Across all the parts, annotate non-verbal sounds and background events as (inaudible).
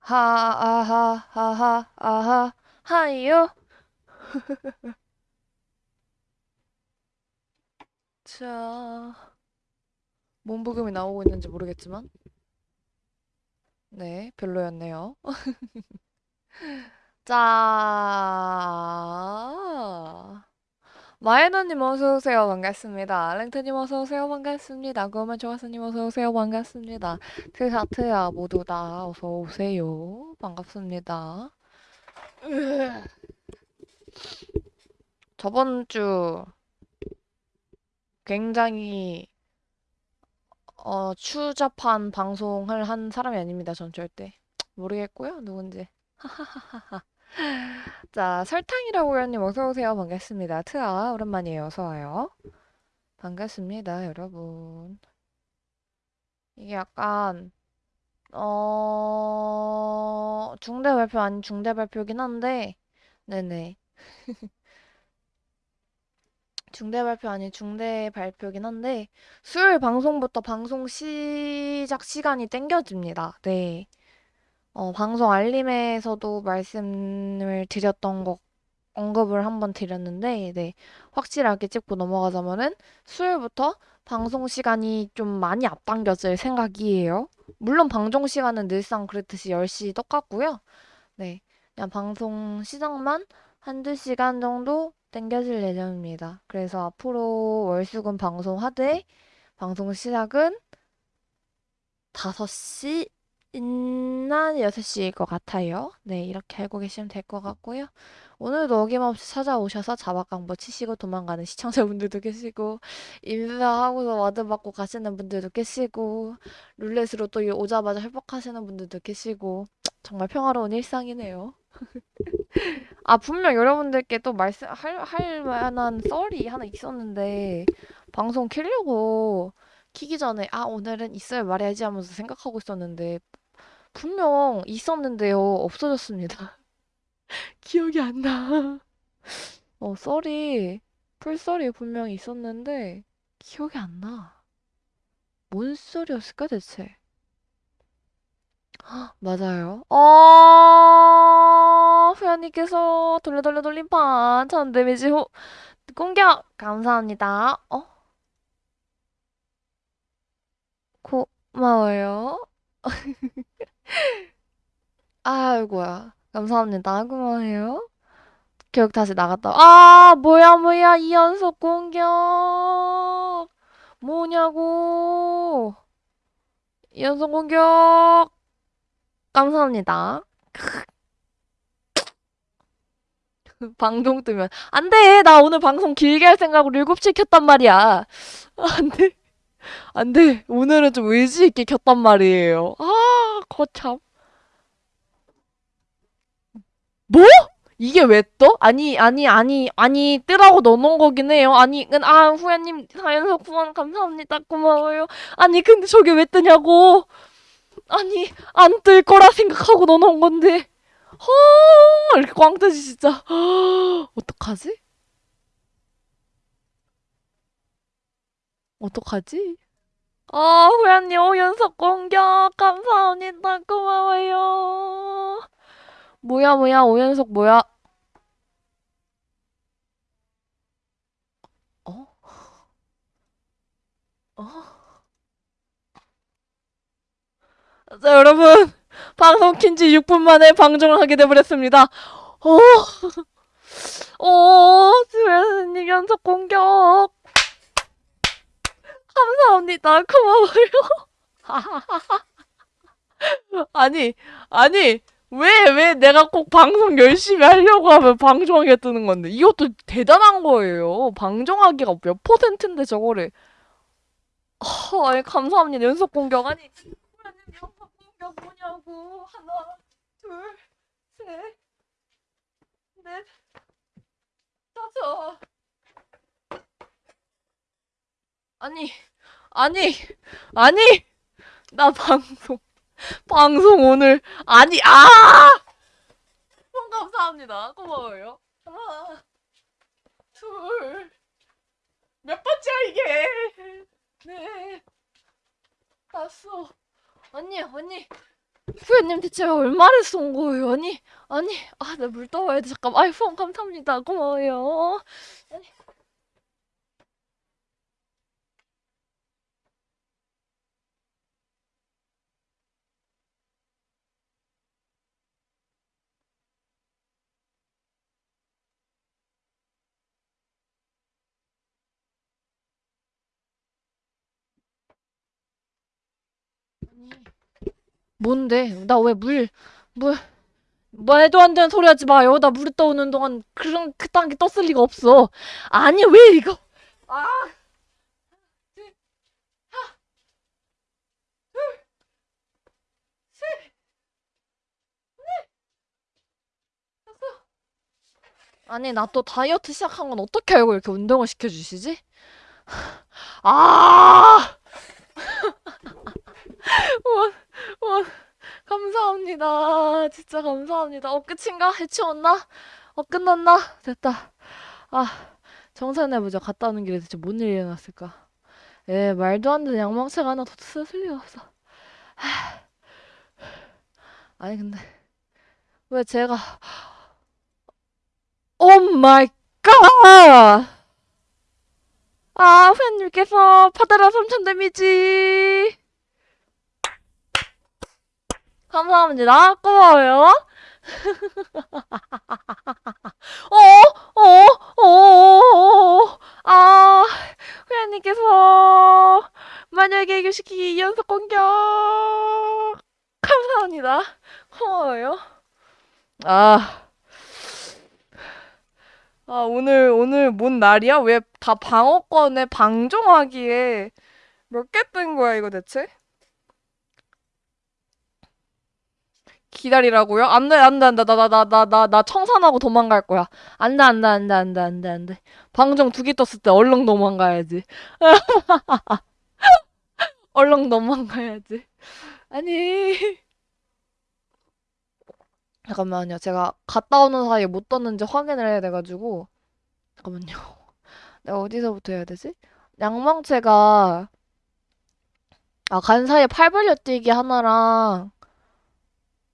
하아하하하 하이요. (laughs) 자, 뭔 부금이 나오고 있는지 모르겠지만, 네, 별로였네요. (laughs) 자, 마이너님 어서오세요. 반갑습니다. 랭트님 어서오세요. 반갑습니다. 그러면 조아스님 어서오세요. 반갑습니다. 트샤트야 모두 다 어서오세요. 반갑습니다. 저번 주 굉장히 어, 추잡한 방송을 한 사람이 아닙니다. 전 절대. 모르겠고요. 누군지. 자, 설탕이라고 회원님 어서 오세요. 반갑습니다. 트아, 오랜만이에요. 어서 와요. 반갑습니다, 여러분. 이게 약간, 어, 중대 발표 아닌 중대 발표긴 한데, 네네. (laughs) 중대 발표 아닌 중대 발표긴 한데, 수요일 방송부터 방송 시작 시간이 땡겨집니다. 네. 어, 방송 알림에서도 말씀을 드렸던 거 언급을 한번 드렸는데, 네. 확실하게 짚고 넘어가자면은 수요일부터 방송 시간이 좀 많이 앞당겨질 생각이에요. 물론 방송 시간은 늘상 그랬듯이 10시 똑같고요. 네. 그냥 방송 시작만 한두 시간 정도 땡겨질 예정입니다. 그래서 앞으로 월수금 방송 하되 방송 시작은 5시 나 6시일 것 같아요. 네, 이렇게 알고 계시면 될 것 같고요. 오늘도 어김없이 찾아오셔서 자박강보 치시고 도망가는 시청자분들도 계시고, 인사하고서 ward 받고 가시는 분들도 계시고, 룰렛으로 또 오자마자 협박하시는 분들도 계시고, 정말 평화로운 일상이네요. (laughs) 아, 분명 여러분들께 또 말씀, 할, 할 만한 썰이 하나 있었는데, 방송 키려고 키기 전에, 아, 오늘은 있어야 말해야지 하면서 생각하고 있었는데, 분명 있었는데요. 없어졌습니다. (laughs) 기억이 안 나. (laughs) 어, 썰이, 풀썰이 분명히 있었는데, 기억이 안 나. 뭔 썰이었을까, 대체? (gasps) 맞아요. 어, 후야님께서 돌려 돌려 돌림판 전 데미지 후 공격 감사합니다. 어? 고마워요. 아이고야. 감사합니다. 고마워요. 교육 다시 나갔다. 아, 뭐야, 뭐야. 이 연속 공격. 뭐냐고. 이 연속 공격. 감사합니다. (laughs) 방송 뜨면. 안 돼. 나 오늘 방송 길게 할 생각으로 7시 켰단 말이야. 안 돼. 안 돼. 오늘은 좀 의지 있게 켰단 말이에요. 아, 거참. 뭐? 이게 왜 떠? 아니, 아니, 아니, 아니, 뜨라고 넣어놓은 거긴 해요. 아니, 은, 아, 후야님, 사연석 후원 감사합니다. 고마워요. 아니, 근데 저게 왜 뜨냐고. 아니, 안 뜰 거라 생각하고 넣어놓은 건데. 허, 이렇게 꽝 뜨지, 진짜. 허, 어떡하지? 어떡하지? 아, 후야님, 오 연속 공격. 감사합니다. 고마워요. 뭐야, 뭐야, 오연속 뭐야? 어? 어? 자, 여러분. 방송 킨지 6분 만에 방종을 하게 돼버렸습니다. 어, 어, 수현님 연속 공격. 감사합니다. 고마워요. (laughs) 아니, 아니, 왜, 왜 내가 꼭 방송 열심히 하려고 하면 방종하게 뜨는 건데. 이것도 대단한 거예요. 방종하기가 몇 퍼센트인데 저거를. 어, 아니, 감사합니다. 연속 공격. 아니, 연속 공격 뭐냐고. 하나, 둘, 셋, 넷, 다섯. 아니, 아니, 아니, 나 방송, 방송 오늘, 아니, 아! 감사합니다. 고마워요. 하나, 둘, 몇 번째야, 이게? 네, 다섯. 언니, 언니, 후배님 대체 얼마를 쏜 거예요? 아니, 아니, 아, 나 물 떠와야 돼. 잠깐. 아이폰 감사합니다. 고마워요. 뭔데? 나 왜 물, 물, 말도 안 되는 소리 하지 마요. 나 물에 떠오는 동안 그런 그딴 게 떴을 리가 없어. 아니, 왜 이거? 아, 아니, 나 또 다이어트 시작한 건 어떻게 알고 이렇게 운동을 시켜주시지? 아, (laughs) 원, 원, 감사합니다. 진짜 감사합니다. 어, 끝인가? 해치웠나? 어, 끝났나? 됐다. 아, 정산해보자. 갔다 오는 길에 대체 뭔 일이 일어났을까? 에, 말도 안 되는 양망체가 하나 더 쓰을 리가 없어. 아니, 근데, 왜 제가, (gasps) 오 마이 갓! 아, 후연님께서 파다라 3천 데미지! 감사합니다. 고마워요. (laughs) 어, 어, 어, 아, 후연님께서 만약에 교시키 연속 공격 감사합니다. 고마워요. 아, 아 오늘 오늘 뭔 날이야? 왜 다 방어권에 방종하기에 몇 개 뜬 거야 이거 대체? 기다리라고요? 안 돼, 안 돼, 안 돼. 나, 나, 나, 나, 나, 나 청산하고 도망갈 거야. 안 돼, 안 돼, 안 돼, 안 돼, 안 돼, 안 돼. 방정 두 개 떴을 때 얼렁 도망가야지. (laughs) 얼렁 도망가야지. 아니. 잠깐만요. 제가 갔다 오는 사이에 못 떴는지 확인을 해야 돼가지고. 잠깐만요. (laughs) 내가 어디서부터 해야 되지? 양망체가, 아, 간 사이에 팔 벌려 뛰기 하나랑,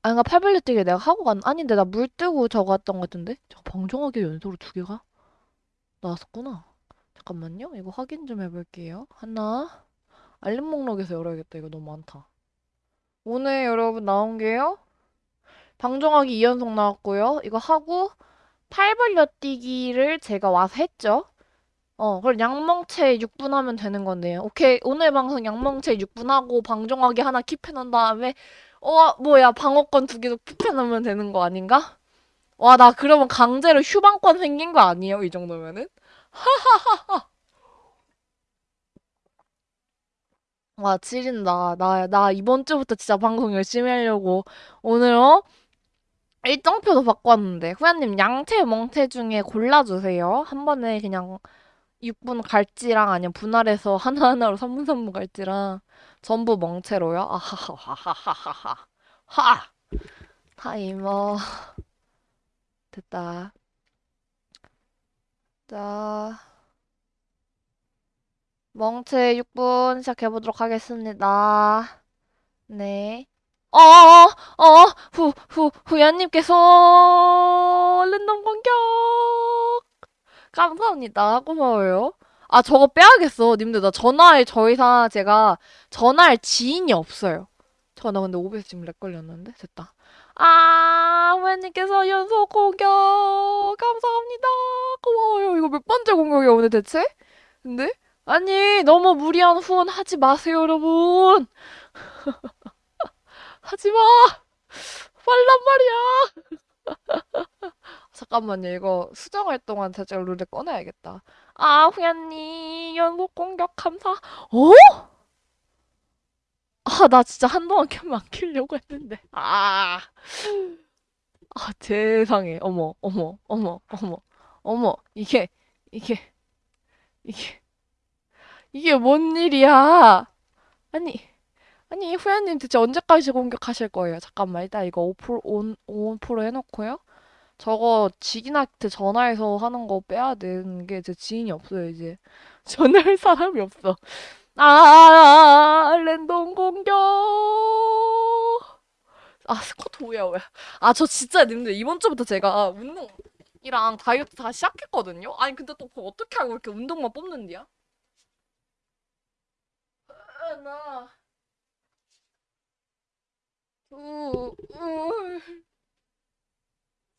아, 그니까 팔 벌려 뛰기 내가 하고 간, 아닌데, 나 물 뜨고 저거 왔던 것 같은데? 저 방종하게 연속으로 두 개가 나왔었구나. 잠깐만요. 이거 확인 좀 해볼게요. 하나. 알림 목록에서 열어야겠다. 이거 너무 많다. 오늘 여러분 나온 게요. 방종하기 2연속 나왔고요. 이거 하고 팔 벌려 뛰기를 제가 와서 했죠. 어, 그럼 양멍체 6분 하면 되는 건데요. 오케이. 오늘 방송 양멍체 6분 하고 방종하기 하나 킵해놓은 다음에 어, 뭐야. 방어권 두 개도 킵해놓으면 되는 거 아닌가? 와, 나 그러면 강제로 휴방권 생긴 거 아니에요? 이 정도면은? 와, 지린다. 나, 나 이번 주부터 진짜 방송 열심히 하려고. 오늘, 어? 일정표도 바꿨는데. 후야님, 양채, 멍채 중에 골라주세요. 한 번에 그냥 6분 갈지랑 아니면 분할해서 (laughs) 하나하나로 3분 3분 갈지랑 전부 멍채로요? 아하하하하하하. 하! 타이머. 됐다. 자, 멍채 6분 시작해보도록 하겠습니다. 네. 어어어, 어, 후, 후, 후야님께서 랜덤 공격! 감사합니다. 고마워요. 아, 저거 빼야겠어. 님들, 나 전화할 저 이상 제가 전화할 지인이 없어요. 저, 나 근데 OBS 지금 렉 걸렸는데? 됐다. 아, 후야님께서 연속 공격! 감사합니다. 고마워요. 이거 몇 번째 공격이야, 오늘 대체? 근데? 아니, 너무 무리한 후원 하지 마세요, 여러분. (laughs) 하지 마! 말란 말이야! (laughs) 잠깐만요, 이거 수정할 동안 제가 룰을 꺼내야겠다. 아, 후야님, 연속 공격 감사. 어? 아, 나 진짜 한동안 캠안 키려고 했는데. 아, 아, 세상에. 어머, 어머, 어머, 어머, 어머. 이게, 이게, 이게, 이게 뭔 일이야? 아니, 아니, 후야님 대체 언제까지 공격하실 거예요? 잠깐만, 일단 이거 5%, 온, 5% 해놓고요. 저거 지기나한테 전화해서 하는 거 빼야 되는 게 제 지인이 없어요, 이제. (laughs) 전화할 사람이 없어. 아, 랜덤 공격! 아, 스쿼트 뭐야, 뭐야. 아, 저 진짜 님들 이번 주부터 제가 운동 이랑 다이어트 다 시작했거든요? 아니, 근데 또 어떻게 알고 이렇게 운동만 뽑는디야? 하나, 둘, 울,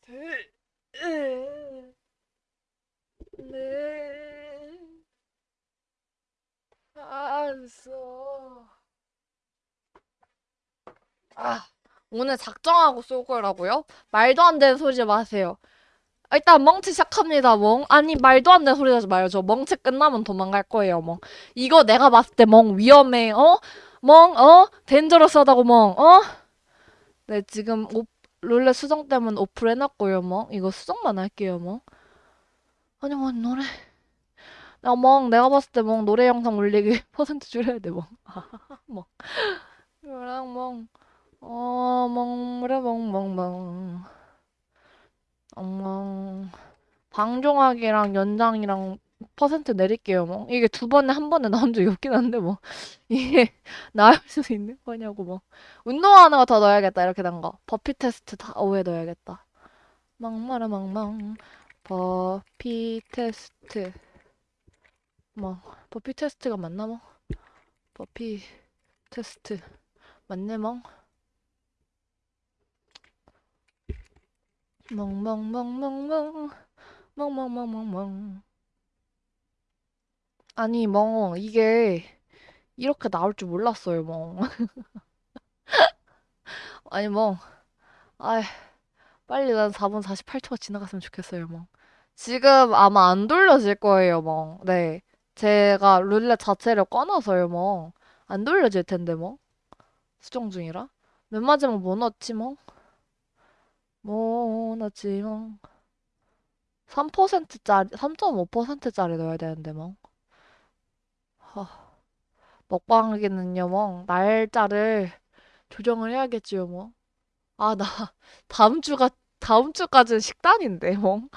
셋, 넷, 다섯. 아, 오늘 작정하고 쏠 거라고요? 말도 안 되는 소리 마세요. 일단 멍치 시작합니다, 멍. 아니, 말도 안 되는 소리 하지 마요. 저 멍치 끝나면 도망갈 거예요, 멍. 이거 내가 봤을 때 멍 위험해, 어? 멍, 어? 덴저러스하다고, 멍, 어? 네, 지금 오, 룰렛 수정 때문에 오프를 해놨고요, 멍. 이거 수정만 할게요, 멍. 아니, 뭐, 노래. 야, 멍, 내가 봤을 때 멍, 노래 영상 올리기 (laughs) 퍼센트 줄여야 돼, 멍. (laughs) 멍. 그랑 멍. 어, 멍무라 멍멍 멍. 엉멍. 방종학이랑 연장이랑 퍼센트 내릴게요, 뭐. 이게 두 번에 한 번에 나온 적이 없긴 한데, 뭐. (laughs) 이게 나을 수 있는 거냐고, 뭐. 운동하는 거더 넣어야겠다, 이렇게 된 거. 버피 테스트 다 오해 넣어야겠다. 멍마라 멍멍. 버피 테스트. 뭐, 버피 테스트가 맞나, 뭐? 버피 테스트. 맞네, 멍. 멍멍멍멍멍. 멍멍멍멍멍. 아니, 멍, 이게 이렇게 나올 줄 몰랐어요, 멍. (laughs) 아니, 멍. 아이, 빨리 난 4분 48초가 지나갔으면 좋겠어요, 멍. 지금 아마 안 돌려질 거예요, 멍. 네. 제가 룰렛 자체를 꺼놔서요, 멍. 안 돌려질 텐데, 멍. 수정 중이라. 맨 마지막 뭐 넣었지, 멍? 뭐 넣었지, 멍? 3%짜리, 3.5%짜리 넣어야 되는데, 멍. 허, 먹방하기는요, 멍. 날짜를 조정을 해야겠지요, 뭐. 아, 나 (laughs) 다음 주가 다음 주까지는 식단인데, 멍.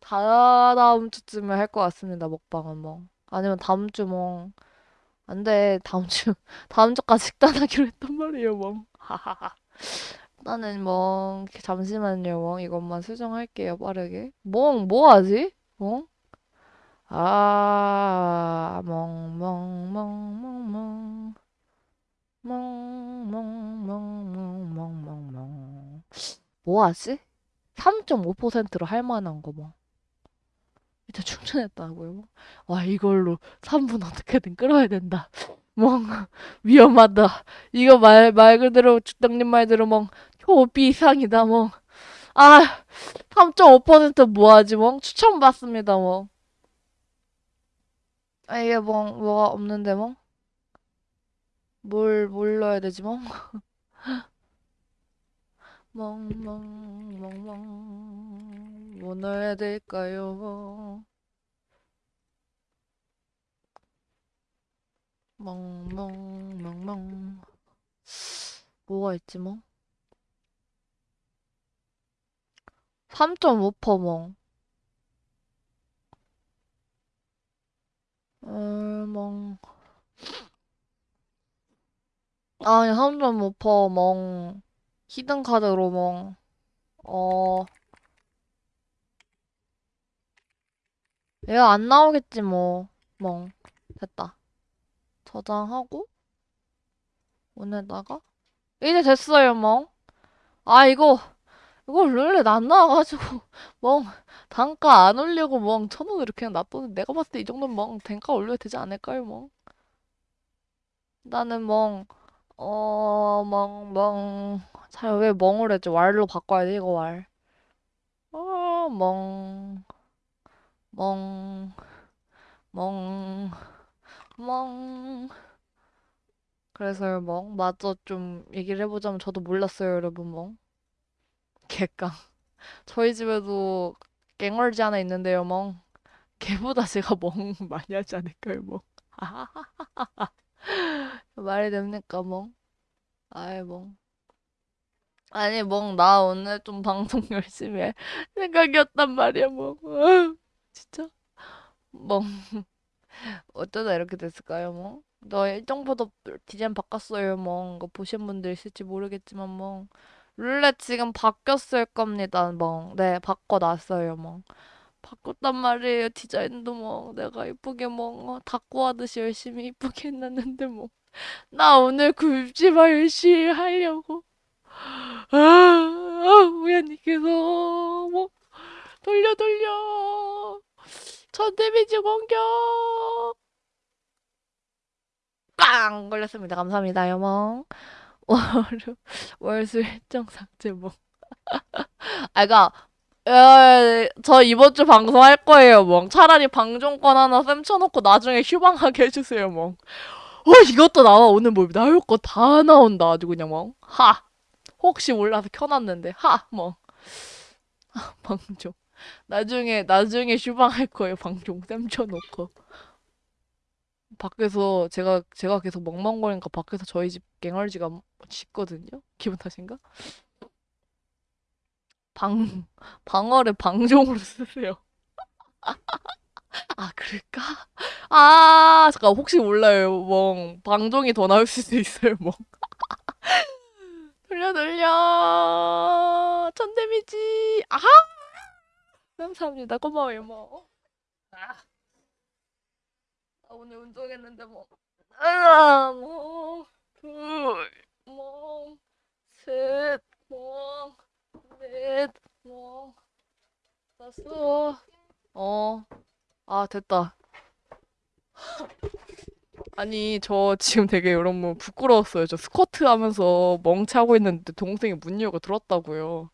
다 다음 주쯤에 할 것 같습니다, 먹방은 멍. 아니면 다음 주 멍. 안 돼, 다음 주 (laughs) 다음 주까지 식단하기로 했단 말이에요, 멍. 나는 멍. 잠시만요, 멍. 이것만 수정할게요, 빠르게. 멍, 뭐 하지? 멍? 아, 멍, 멍, 멍, 멍, 멍. 멍, 멍, 멍, 멍, 멍, 멍, 멍. 뭐 하지? 3.5%로 할 만한 거 뭐. 일단 충전했다고요? 와, 이걸로 3분 어떻게든 끌어야 된다. 멍, 위험하다. 이거 말, 말 그대로, 주당님 말대로 멍, 초비 이상이다, 멍. 아, 3.5% 뭐하지, 멍? 추천받습니다, 멍. 아, 이게 멍, 뭐가 없는데, 멍? 뭘, 뭘 넣어야 되지, 멍? (laughs) 멍, 멍, 멍, 멍. 뭐 넣어야 될까요? 멍, 멍, 멍, 멍. 뭐가 있지, 멍? 3.5% 멍. 어, 멍. 아니, 3.5% 멍. 히든 카드로 멍. 어, 얘가 안 나오겠지, 뭐. 멍. 됐다. 저장하고, 오늘다가. 이제 됐어요, 멍. 아, 이거, 이거 룰렛 안 나와가지고, 멍. 단가 안 올리고, 멍. 천 원으로 그냥 놔뒀는데, 내가 봤을 때 이 정도면 멍. 단가 올려야 되지 않을까요, 멍? 나는 멍. 어, 멍, 멍. 잘 왜 멍을 했지? 왈로 바꿔야 돼, 이거 왈. 어, 멍, 멍, 멍, 멍. 그래서요, 멍. 맞아, 좀 얘기를 해보자면 저도 몰랐어요, 여러분, 멍. 개깡. 저희 집에도 갱얼지 하나 있는데요, 멍. 걔보다 제가 (laughs) 멍 많이 하지 않을까요, 멍. (laughs) 말이 됩니까, 멍? 아이, 멍. 아니, 멍, 나 오늘 좀 방송 (laughs) 열심히 할 생각이었단 말이야, 멍. 진짜? 멍, 어쩌다 이렇게 됐을까요, 멍? 너 일정보다 디자인 바꿨어요, 뭐. 이거 보신 분들 있을지 모르겠지만, 뭐. 룰렛 지금 바뀌었을 겁니다, 뭐. 네, 바꿔놨어요, 뭐. 바꿨단 말이에요, 디자인도 뭐. 내가 이쁘게 뭐, 어, 닦고 하듯이 열심히 이쁘게 해놨는데, 뭐. 나 오늘 굴지마 열심히 하려고. 아, 아, 우연히께서, 뭐, 돌려, 돌려. 전 데미지 공격! 빵! 걸렸습니다. 감사합니다, 여몽. 월요 (laughs) 월수 일정 삭제 뭐. (laughs) 아, 그니까, 에, 저 이번 주 방송할 거예요, 멍. 차라리 방종권 하나 쌤 쳐놓고 나중에 휴방하게 해주세요, 멍. 어, 이것도 나와. 오늘 뭐 나올 거 다 나온다. 아주 그냥 멍. 하. 혹시 몰라서 켜놨는데, 하, 멍. (laughs) 방종. 나중에, 나중에 휴방할 거예요, 방종. 쌤 쳐놓고. 밖에서 제가, 제가 계속 멍멍거리니까 밖에서 저희 집 갱얼지가 짖거든요? 기분 탓인가? 방, 방어를 방종으로 쓰세요. 아, 그럴까? 아, 잠깐, 혹시 몰라요, 멍. 방종이 더 나을 수도 있어요, 멍. 돌려, 돌려. 천 데미지. 아하! 감사합니다. 고마워요, 뭐. 아, 나 오늘 운동했는데, 뭐. 하나, 뭐, 둘, 뭐, 셋, 뭐, 다섯. 어, 아, 됐다. 아니, 저 지금 되게 여러분 부끄러웠어요. 저 스쿼트 하면서 멍차고 있는데 동생이 문 열고 들었다고요.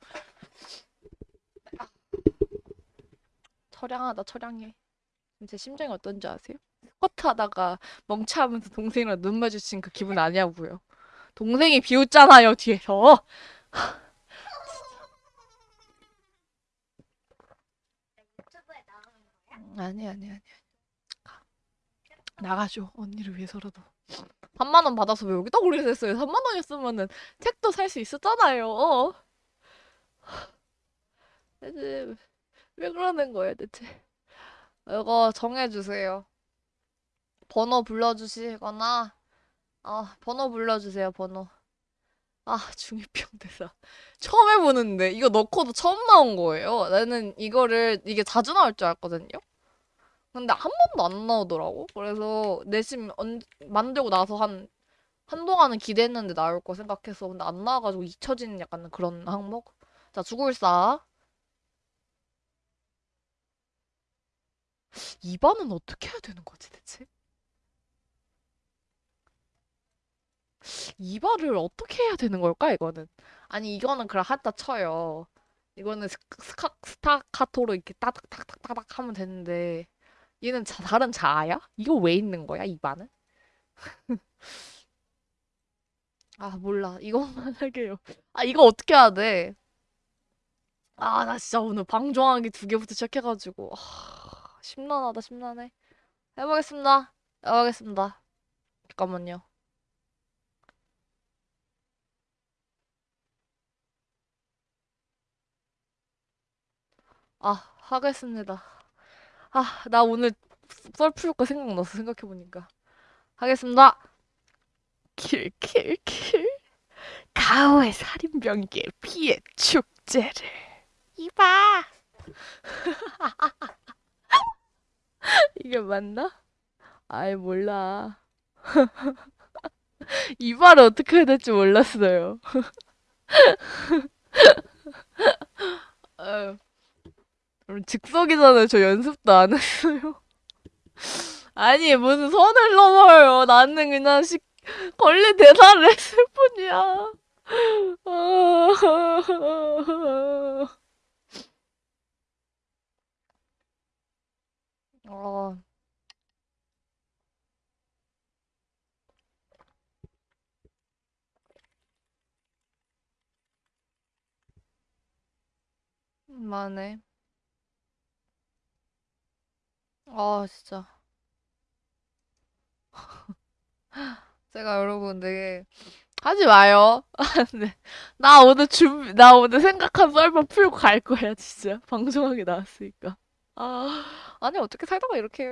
처량하다, 처량해. 제 심정이 어떤지 아세요? 스쿼트 하다가 멍차하면서 동생이랑 눈 마주친 그 기분 아니냐고요. 동생이 비웃잖아요, 뒤에서. (laughs) 아니, 아니, 아니. 나가죠. 언니를 위해서라도. 3만 원 받아서 왜 여기다 올리겠어요? 3만 원이었으면은 책도 살 수 있었잖아요. 어? 대체 왜 그러는 거예요, 대체? 이거 정해주세요. 번호 불러주시거나, 아, 번호 불러주세요, 번호. 아, 중이병 대사. 처음 해보는데, 이거 넣고도 처음 나온 거예요. 나는 이거를, 이게 자주 나올 줄 알았거든요? 근데 한 번도 안 나오더라고. 그래서 내심 언, 만들고 나서 한, 한동안은 기대했는데 나올 거 생각해서. 근데 안 나와가지고 잊혀지는 약간 그런 항목? 자, 죽을사. 2번은 어떻게 해야 되는 거지, 대체? 2번을 어떻게 해야 되는 걸까, 이거는? 아니, 이거는 그냥 한다 쳐요. 이거는 스, 스카, 스타카토로 이렇게 따닥따닥따닥 하면 되는데. 얘는 자, 다른 자아야? 이거 왜 있는 거야, 이 반은? (laughs) 아, 몰라. 이것만 (laughs) 할게요. 아, 이거 어떻게 해야 돼? 아, 나 진짜 오늘 방종하기 두 개부터 시작해가지고. 아, 심란하다, 심란해. 해보겠습니다. 해보겠습니다. 잠깐만요. 아, 하겠습니다. 아, 나 오늘 썰풀거 생각났어, 생각해보니까. 하겠습니다. kill, kill, kill. 가오의 살인병기의 피해 축제를. 이봐. (laughs) 이게 맞나? 아이, 몰라. (laughs) 이 말을 어떻게 해야 될지 몰랐어요. (laughs) 아 유, 그럼 즉석이잖아요. 저 연습도 안 했어요. (laughs) 아니, 무슨 선을 넘어요. 나는 그냥 시, 걸린 대사를 했을 뿐이야. (laughs) 어, 만해. 아, 진짜. (laughs) 제가 여러분 되게 하지 마요. (laughs) 네. 나 오늘 준비, 나 오늘 생각한 썰만 풀고 갈 거야, 진짜. (laughs) 방송하게 나왔으니까. 아, 아니, 어떻게 살다가 이렇게.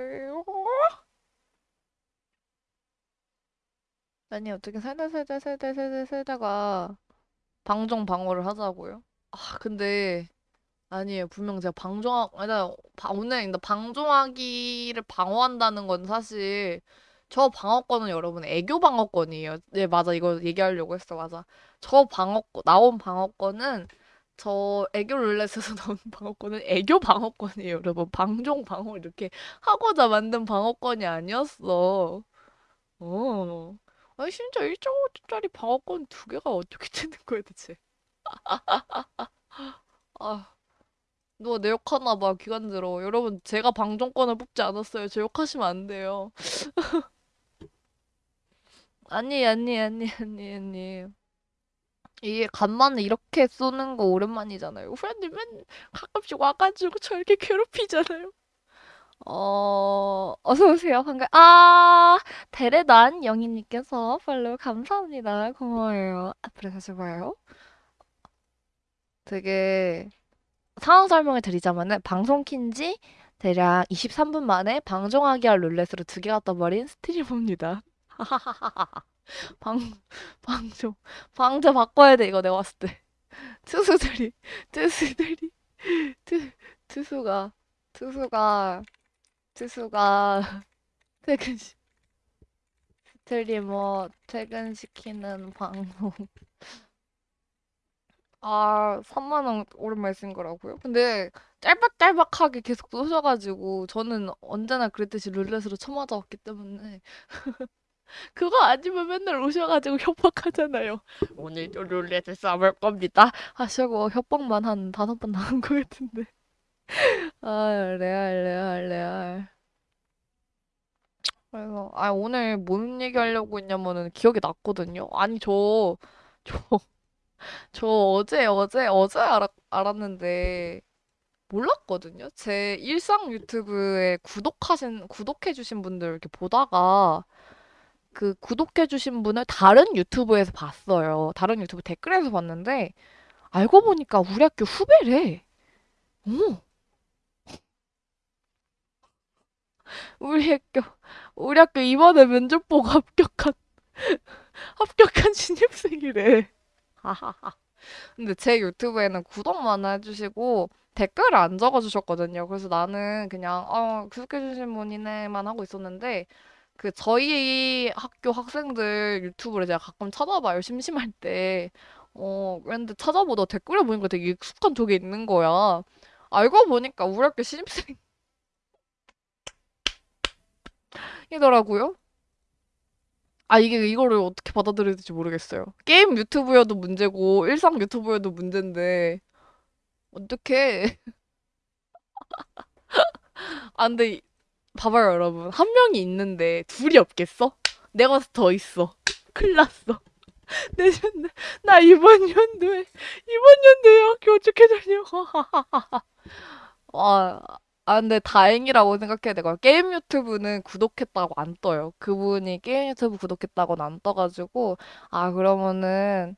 아니, 어떻게 세대, 세대, 세대, 세대, 세대가 방종 방어를 하자고요? 아, 근데, 아니에요. 분명 제가 방종하, 아니, 나 바- 오늘 근데 방종하기를 방어한다는 건 사실 저 방어권은 여러분 애교 방어권이에요. 네, 맞아. 이거 얘기하려고 했어. 맞아. 저 방어권, 나온 방어권은 저 애교 룰렛에서 (laughs) 나온 방어권은 애교 방어권이에요. 여러분. 방종 방어 이렇게 하고자 만든 방어권이 아니었어. 어. 아니, 진짜 1.5초짜리 방어권 두 개가 어떻게 (laughs) 되는 거야, 대체? (laughs) 아. 누가 내 욕하나 봐, 기관들어. 여러분, 제가 방종권을 뽑지 않았어요. 제 욕하시면 안 돼요. (laughs) 아니, 아니, 아니, 아니, 아니. 이게 간만에 이렇게 쏘는 거 오랜만이잖아요. 후배님 맨 가끔씩 와가지고 저 이렇게 괴롭히잖아요. 어, 어서오세요. 반가, 아, 데레단 영희님께서 팔로우 감사합니다. 고마워요. 앞으로 다시 봐요. 되게 상황 설명을 드리자면은 방송 킨지 대략 23분 만에 방종하기 할 룰렛으로 두 개가 떠버린 스트리머입니다. (laughs) 방, 방종, 방제 바꿔야 돼, 이거 내가 봤을 때. 투수들이, 투수들이, 투, 투수가, 투수가, 투수가, 퇴근시, 스트리머 퇴근시키는 방송. 아, 3만 원 오랜만에 쓴 거라고요? 근데 짤박짤박하게 계속 쏘셔가지고 저는 언제나 그랬듯이 룰렛으로 쳐맞아왔기 때문에 (laughs) 그거 아니면 맨날 오셔가지고 협박하잖아요. 오늘도 룰렛을 써볼 겁니다. 하시고 협박만 한 다섯 번 나온 것 같은데. (laughs) 아, 레알, 레알, 레알. 그래서, 아, 오늘 뭔 얘기 하려고 했냐면은 기억이 났거든요. 아니, 저, 저, 저 어제, 어제, 어제 알았, 알았는데, 몰랐거든요. 제 일상 유튜브에 구독하신, 구독해주신 분들 이렇게 보다가, 그 구독해주신 분을 다른 유튜브에서 봤어요. 다른 유튜브 댓글에서 봤는데, 알고 보니까 우리 학교 후배래. 어, 우리 학교, 우리 학교 이번에 면접 보고 합격한, (laughs) 합격한 신입생이래. 근데 제 유튜브에는 구독만 해주시고, 댓글을 안 적어주셨거든요. 그래서 나는 그냥, 어, 구독해주신 분이네만 하고 있었는데, 그 저희 학교 학생들 유튜브를 제가 가끔 찾아봐요. 심심할 때. 어, 그런데 찾아보다 댓글에 보니까 되게 익숙한 쪽에 있는 거야. 알고 보니까 우리 학교 신입생 이더라고요. (laughs) 아, 이게 이거를 어떻게 받아들여야 될지 모르겠어요. 게임 유튜브여도 문제고, 일상 유튜브여도 문제인데, 어떻게. (laughs) 아, 근데, 봐봐요, 여러분. 한 명이 있는데, 둘이 없겠어? 내가 더 있어. 큰일 났어. (laughs) 내년, 나 이번 연도에, 이번 연도에 학교 어떻게 다녀? (laughs) 와, 아, 근데 다행이라고 생각해야 되고요. 게임 유튜브는 구독했다고 안 떠요. 그분이 게임 유튜브 구독했다고는 안 떠가지고, 아, 그러면은,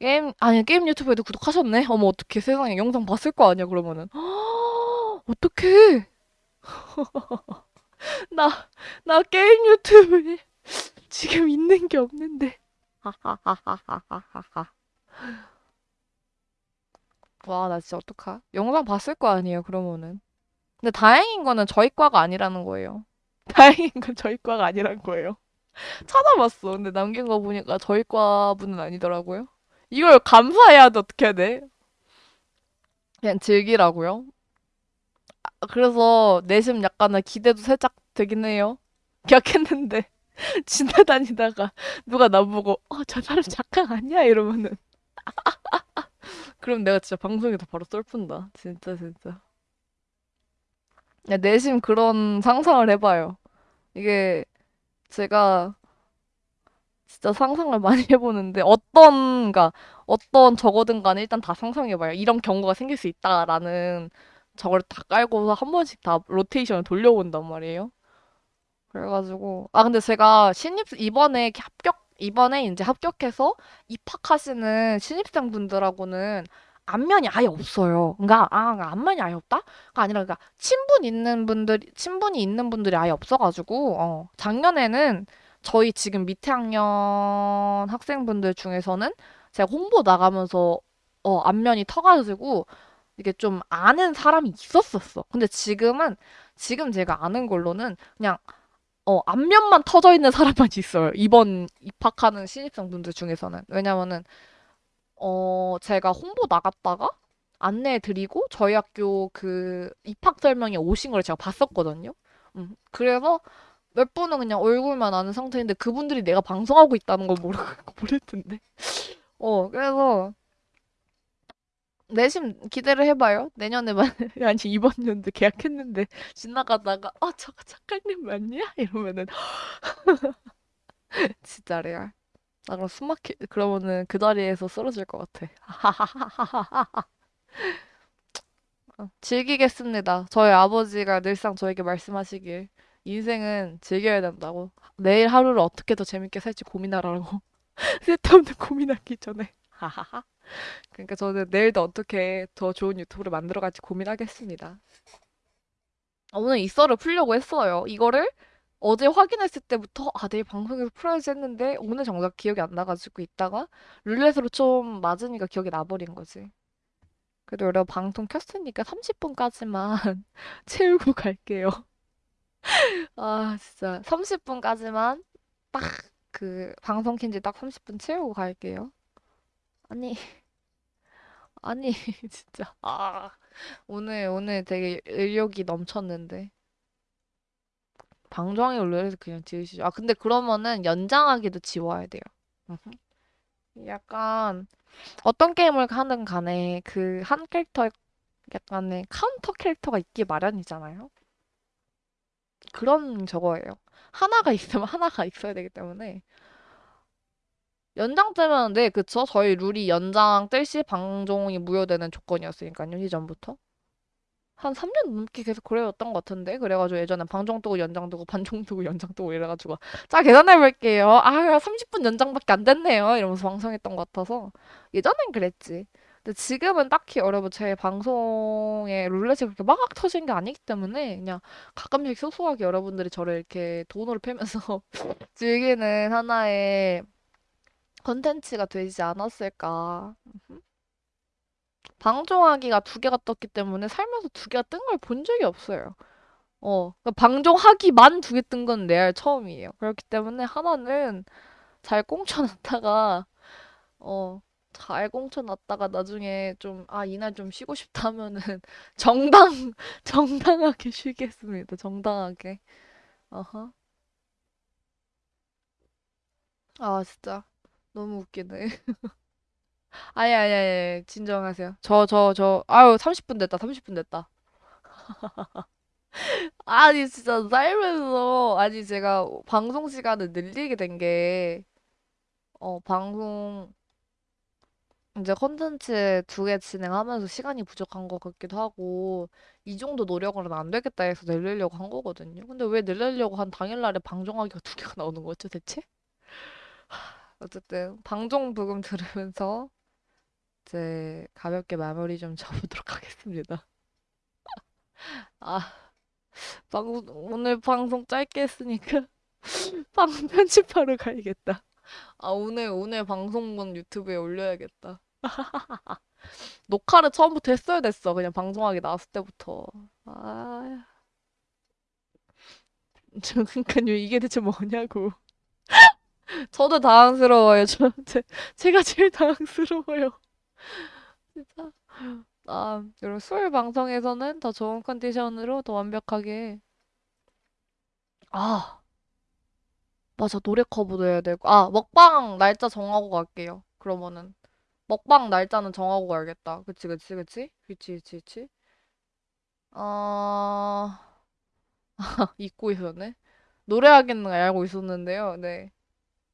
게임, 아니, 게임 유튜브에도 구독하셨네? 어머, 어떡해. 세상에 영상 봤을 거 아니야, 그러면은. (gasps) 어떡해. (laughs) 나, 나 게임 유튜브에 (laughs) 지금 있는 게 없는데. (laughs) 와, 나 진짜 어떡하? 영상 봤을 거 아니에요, 그러면은. 근데 다행인 거는 저희 과가 아니라는 거예요. (laughs) 다행인 건 저희 과가 아니란 거예요. (laughs) 찾아봤어. 근데 남긴 거 보니까 저희 과 분은 아니더라고요. 이걸 감사해야 돼, 어떻게 해야 돼? 그냥 즐기라고요. 아, 그래서 내심 약간은 기대도 살짝 되긴 해요. (laughs) 기억했는데 지나다니다가 누가 나보고 어, 저 사람 작가 아니야? 이러면은 그럼 내가 진짜 방송에서 바로 썰푼다. 진짜 진짜. 야, 내심 그런 상상을 해봐요. 이게 제가 진짜 상상을 많이 (laughs) 해보는데 어떤 가 어떤 적어든 간에 일단 다 상상해봐요. 이런 경우가 생길 수 있다라는 저걸 다 깔고서 한 번씩 다 로테이션을 돌려본단 말이에요. 그래가지고 아 근데 제가 신입 이번에 합격 이번에 이제 합격해서 입학하시는 신입생 분들하고는 안면이 아예 없어요. 그러니까 아 그러니까 안면이 아예 없다? 가 아니라 그러니까 친분 있는 분들 친분이 있는 분들이 아예 없어가지고 어 작년에는 저희 지금 밑에 학년 학생분들 중에서는 제가 홍보 나가면서 어, 안면이 터가지고 이게 좀 아는 사람이 있었었어. 근데 지금은 지금 제가 아는 걸로는 그냥 어, 안면만 터져 있는 사람만 (laughs) 있어요. 이번 입학하는 신입생 분들 중에서는. 왜냐면은 어, 제가 홍보 나갔다가 안내 드리고 저희 학교 그 입학 설명회 오신 걸 제가 봤었거든요. 음, 그래서 몇 분은 그냥 얼굴만 아는 상태인데 그분들이 내가 방송하고 있다는 걸 모르고 (laughs) 모를 텐데. 어, 그래서 내심 기대를 해봐요. 내년에 만 아니 이번 연도 계약했는데 지나가다가 아 저거 작가님 맞냐? 이러면은 (laughs) 진짜 레알. 나 그럼 숨막히 그러면은 그 자리에서 쓰러질 것 같아. (laughs) 어, 즐기겠습니다. 저희 아버지가 늘상 저에게 말씀하시길 인생은 즐겨야 된다고. 내일 하루를 어떻게 더 재밌게 살지 고민하라고. (laughs) 쓸데없는 고민하기 전에. (laughs) 그러니까 저는 내일도 어떻게 더 좋은 유튜브를 만들어갈지 고민하겠습니다. 아, 오늘 이 썰을 풀려고 했어요. 이거를 어제 확인했을 때부터 아 내일 방송에서 풀어야지 했는데 오늘 정작 기억이 안 나 가지고 있다가 룰렛으로 좀 맞으니까 기억이 나 버린 거지. 그래도 여러분 방송 켰으니까 30 분까지만 (laughs) 채우고 갈게요. (laughs) 아 진짜 30 분까지만 딱 그 방송 킨지 딱 30 분 채우고 갈게요. 아니 (laughs) 아니 진짜 아 오늘 오늘 되게 의욕이 넘쳤는데 방송이 올려서 그냥 지으시죠. 아 근데 그러면은 연장하기도 지워야 돼요. 약간 어떤 게임을 하든 간에 그 한 캐릭터 약간의 카운터 캐릭터가 있기 마련이잖아요. 그런 저거예요. 하나가 있으면 (laughs) 하나가 있어야 되기 때문에 연장 뜨면 네 그쵸 저희 룰이 연장 뜰시 방종이 무효되는 조건이었으니까요 이전부터 한 3년 넘게 계속 그래왔던 것 같은데? 그래가지고 예전에 방종 뜨고 연장 뜨고 방종 뜨고 (laughs) 연장 뜨고 이래가지고 자 계산해 볼게요. 아 30분 연장밖에 안 됐네요. 이러면서 방송했던 것 같아서 예전엔 그랬지. 근데 지금은 딱히 여러분 제 방송에 룰렛이 그렇게 막 터진 게 아니기 때문에 그냥 가끔씩 소소하게 여러분들이 저를 이렇게 돈으로 패면서 (laughs) 즐기는 하나의 컨텐츠가 되지 않았을까. 방종하기가 두 개가 떴기 때문에 살면서 두 개가 뜬 걸 본 적이 없어요. 어, 그러니까 방종하기만 두 개 뜬건 레알 처음이에요. 그렇기 때문에 하나는 잘 꽁쳐놨다가, 어, 잘 꽁쳐놨다가 나중에 좀, 아, 이날 좀 쉬고 싶다 하면은 (laughs) 정당, 정당하게 쉬겠습니다. 정당하게. 어허. 아, 진짜. 너무 웃기네. (laughs) 아니, 아니, 아니, 진정하세요. 저, 저, 저, 아유, 30분 됐다, 30분 됐다. (laughs) 아니, 진짜 살면서, 아니, 제가 방송 시간을 늘리게 된 게, 어, 방송, 이제 컨텐츠 두 개 진행하면서 시간이 부족한 것 같기도 하고, 이 정도 노력으로는 안 되겠다 해서 늘리려고 한 거거든요. 근데 왜 늘리려고 한 당일날에 방송하기가 두 개가 나오는 거죠, 대체? (laughs) 어쨌든, 방송 부금 들으면서, 이제 가볍게 마무리 좀 (laughs) 접도록 하겠습니다. 아, 방송, 오늘 방송 짧게 했으니까 (laughs) 방송 편집하러 가야겠다. 아, 오늘, 오늘 방송분 유튜브에 올려야겠다. (laughs) 녹화를 처음부터 했어야 됐어. 그냥 방송하기 나왔을 때부터. 아, 저, 그니까요. 이게 대체 뭐냐고. 저도 당황스러워요. 저, 제, 제가 제일 당황스러워요. 진짜. 아, 여러분, 수요일 방송에서는 더 좋은 컨디션으로 더 완벽하게. 아, 맞아. 노래 커버도 해야 되고. 아, 먹방 날짜 정하고 갈게요. 그러면은. 먹방 날짜는 정하고 가야겠다. 그치, 그치, 그치? 그치, 그치, 그치? 아, (laughs) 잊고 있었네. 노래하기는 알고 있었는데요. 네.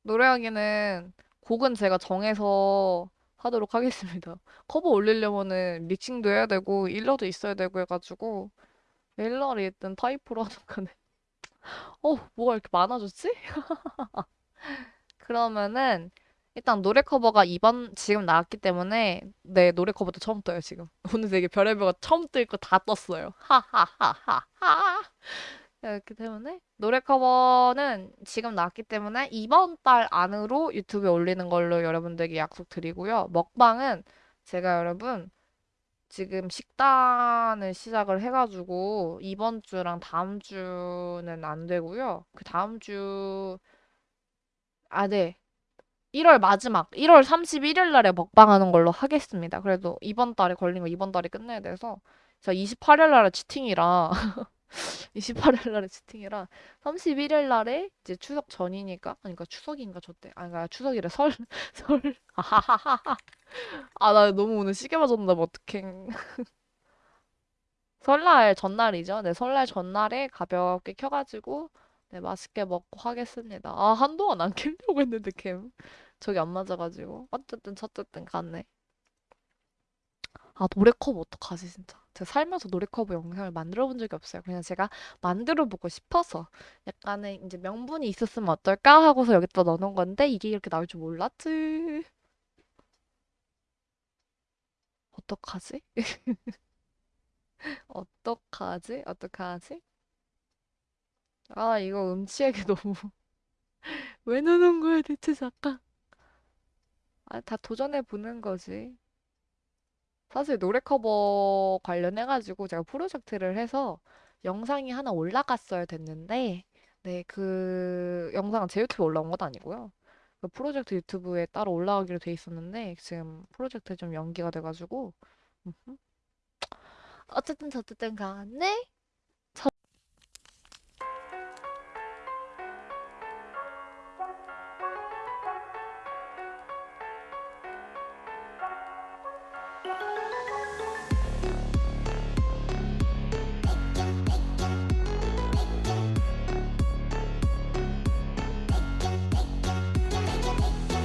노래하기는 곡은 제가 정해서 하도록 하겠습니다. (laughs) 커버 올리려면은 믹싱도 해야 되고, 일러도 있어야 되고 해가지고, 일러를 일단 타이프로 하는 거네. 어, 뭐가 이렇게 많아졌지? (laughs) 그러면은 일단 노래 커버가 이번 지금 나왔기 때문에 네 노래 커버도 처음 떠요 지금 (laughs) 오늘 되게 별의별 거 처음 뜰 거 다 떴어요 하하하하하 그렇기 때문에 노래 커버는 지금 나왔기 때문에 이번 달 안으로 유튜브에 올리는 걸로 여러분들에게 약속드리고요. 먹방은 제가 여러분 지금 식단을 시작을 해가지고 이번 주랑 다음 주는 안 되고요. 그 다음 주, 아, 네. 1월 마지막, 1월 31일 날에 먹방하는 걸로 하겠습니다. 그래도 이번 달에 걸린 거 이번 달에 끝내야 돼서 제가 28일 날에 치팅이라 (laughs) 28일 날에 치팅이라 31일 날에 이제 추석 전이니까 그러니까 추석인가 저때 아니 그러니까 추석이래. 설 (laughs) 설. 아하하하 아나 너무 오늘 시계 맞았나 봐 어떡해. 설날 전날이죠. 네 설날 전날에 가볍게 켜가지고 네 맛있게 먹고 하겠습니다. 아 한동안 안 켜려고 했는데 캠. 저기 안 맞아가지고. 어쨌든 저쨌든 갔네. 아, 노래 커버 어떡하지, 진짜. 제가 살면서 노래 커버 영상을 만들어 본 적이 없어요. 그냥 제가 만들어 보고 싶어서 약간의 이제 명분이 있었으면 어떨까 하고서 여기다 넣어놓은 건데 이게 이렇게 나올 줄 몰랐지. 어떡하지? (laughs) 어떡하지? 어떡하지? 아, 이거 음치에게 (laughs) 너무 왜 넣는 거야, 대체 잠깐. 아, 다 도전해 보는 거지. 사실 노래 커버 관련해가지고 제가 프로젝트를 해서 영상이 하나 올라갔어야 됐는데, 네, 그 영상은 제 유튜브에 올라온 건 아니고요. 그 프로젝트 유튜브에 따로 올라가기로 돼 있었는데, 지금 프로젝트 좀 연기가 돼가지고. 어쨌든 저쨌든 간에